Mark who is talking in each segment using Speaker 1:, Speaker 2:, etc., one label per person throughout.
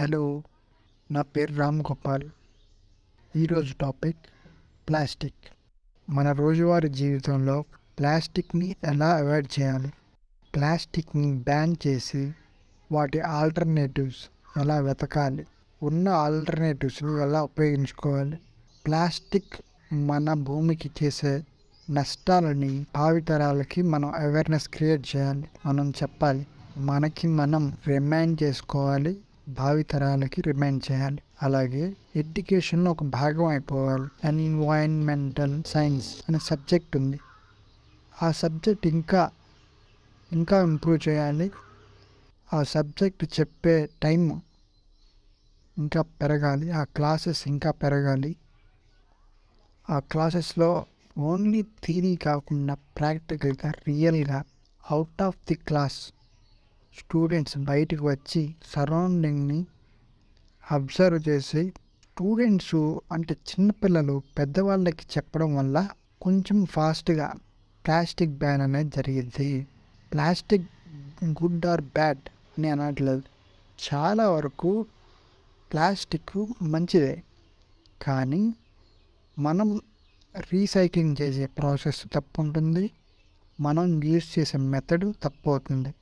Speaker 1: Hello నా పేరు రామ్ గోపాల్. ఈరోజు టాపిక్ ప్లాస్టిక్. మన రోజువారీ జీవితంలో ప్లాస్టిక్ని ఎలా అవాయిడ్ చేయాలి? ప్లాస్టిక్ని బ్యాన్ చేసి వాటి ఆల్టర్నేటివ్స్ ఎలా వెతకాలి? ఉన్న ఆల్టర్నేటివ్స్ని ఎలా ఉపయోగించుకోవాలి? ప్లాస్టిక్ మన భూమికి చేసే నష్టాలని భావితరాలకి మనం అవేర్నెస్ క్రియేట్ చేయాలి. మనం చెప్పాలి మనకి మనం రిమైండ్ చేసుకోవాలి భావితరాలకి రిమైండ్ చేయాలి. అలాగే ఎడ్యుకేషన్ ఒక భాగం అయిపోవాలి. అండ్ ఎన్వైరన్మెంటల్ సైన్స్ అనే సబ్జెక్ట్ ఉంది. ఆ సబ్జెక్ట్ ఇంకా ఇంకా ఇంప్రూవ్ చేయాలి. ఆ సబ్జెక్ట్ చెప్పే టైం ఇంకా పెరగాలి. ఆ క్లాసెస్ ఇంకా పెరగాలి. ఆ క్లాసెస్లో ఓన్లీ థీరీ కాకుండా ప్రాక్టికల్గా రియల్గా out of the class students బయటకు వచ్చి సరౌండింగ్ని అబ్జర్వ్ చేసి స్టూడెంట్స్ అంటే చిన్నపిల్లలు పెద్దవాళ్ళకి చెప్పడం వల్ల కొంచెం ఫాస్ట్గా ప్లాస్టిక్ బ్యాన్ అనేది జరిగింది. ప్లాస్టిక్ గుడ్ ఆర్ బ్యాడ్ అని అనట్లేదు. చాలా వరకు ప్లాస్టిక్ మంచిదే. కానీ మనం రీసైక్లింగ్ చేసే ప్రాసెస్ తప్పు ఉంటుంది. మనం యూజ్ చేసే మెథడ్ తప్పు అవుతుంది.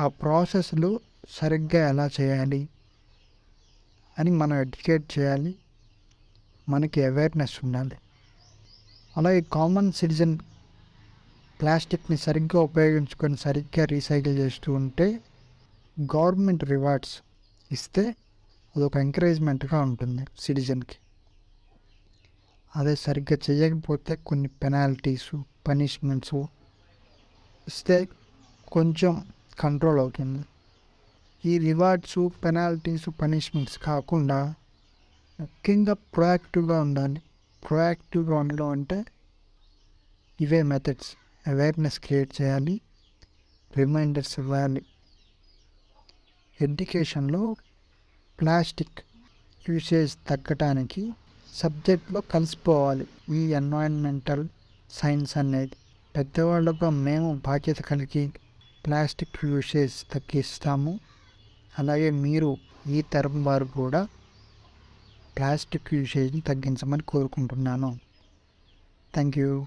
Speaker 1: ఆ ప్రాసెస్లు సరిగ్గా ఎలా చేయాలి అని మనం ఎడ్యుకేట్ చేయాలి. మనకి అవేర్నెస్ ఉండాలి. అలాగే కామన్ సిటిజన్ ప్లాస్టిక్ని సరిగ్గా ఉపయోగించుకొని సరిగ్గా రీసైకిల్ చేస్తూ ఉంటే గవర్నమెంట్ రివార్డ్స్ ఇస్తే అదొక ఎంకరేజ్మెంట్గా ఉంటుంది సిటిజన్కి. అదే సరిగ్గా చేయకపోతే కొన్ని పెనాల్టీసు పనిష్మెంట్స్ ఇస్తే కొంచెం కంట్రోల్ అవుతుంది. ఈ రివార్డ్స్ పెనాల్టీస్ పనిష్మెంట్స్ కాకుండా ముఖ్యంగా ప్రొయాక్టివ్గా ఉండాలి. ప్రొయాక్టివ్గా ఉండడం అంటే ఇవే మెథడ్స్ అవేర్నెస్ క్రియేట్ చేయాలి. రిమైండర్స్ ఇవ్వాలి. ఎడ్యుకేషన్లో ప్లాస్టిక్ యూసేజ్ తగ్గటానికి సబ్జెక్ట్లో కలిసిపోవాలి. ఈ ఎన్వైరన్మెంటల్ సైన్స్ అనేది. పెద్దవాళ్ళకు మేము బాధ్యత కలిగి ప్లాస్టిక్ యూసేజ్ తగ్గిస్తాము. అలాగే మీరు ఈ తరం వారు కూడా ప్లాస్టిక్ యూసేజ్ని తగ్గించమని కోరుకుంటున్నాను. Thank you.